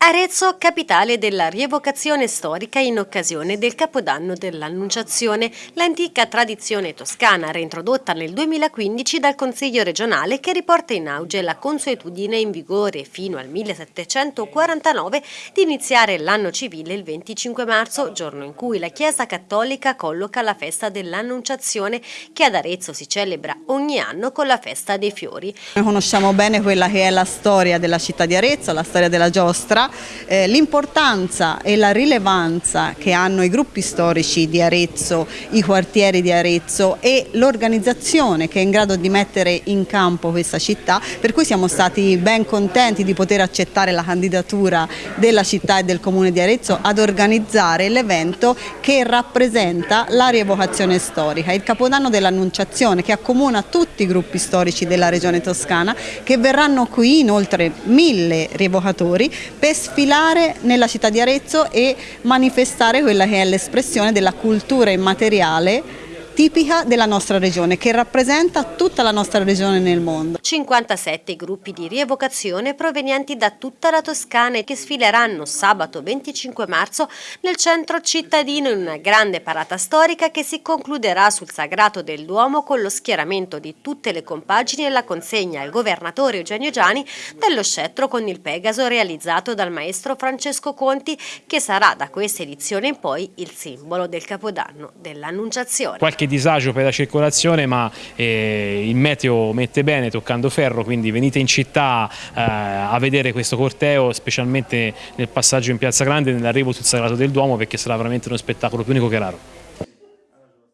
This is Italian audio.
Arezzo, capitale della rievocazione storica in occasione del Capodanno dell'Annunciazione, l'antica tradizione toscana reintrodotta nel 2015 dal Consiglio regionale che riporta in auge la consuetudine in vigore fino al 1749 di iniziare l'anno civile il 25 marzo, giorno in cui la Chiesa Cattolica colloca la festa dell'Annunciazione che ad Arezzo si celebra ogni anno con la festa dei fiori. Noi conosciamo bene quella che è la storia della città di Arezzo, la storia della giostra, eh, l'importanza e la rilevanza che hanno i gruppi storici di Arezzo, i quartieri di Arezzo e l'organizzazione che è in grado di mettere in campo questa città, per cui siamo stati ben contenti di poter accettare la candidatura della città e del comune di Arezzo ad organizzare l'evento che rappresenta la rievocazione storica, il capodanno dell'Annunciazione che accomuna tutti i gruppi storici della regione toscana che verranno qui inoltre mille rievocatori per sfilare nella città di Arezzo e manifestare quella che è l'espressione della cultura immateriale tipica della nostra regione, che rappresenta tutta la nostra regione nel mondo. 57 gruppi di rievocazione provenienti da tutta la Toscana che sfileranno sabato 25 marzo nel centro cittadino in una grande parata storica che si concluderà sul Sagrato del Duomo con lo schieramento di tutte le compagini e la consegna al governatore Eugenio Giani dello scettro con il Pegaso realizzato dal maestro Francesco Conti che sarà da questa edizione in poi il simbolo del Capodanno dell'Annunciazione. Qualche disagio per la circolazione ma eh, il meteo mette bene toccando ferro quindi venite in città eh, a vedere questo corteo specialmente nel passaggio in Piazza Grande e nell'arrivo sul Sagrato del Duomo perché sarà veramente uno spettacolo più unico che raro.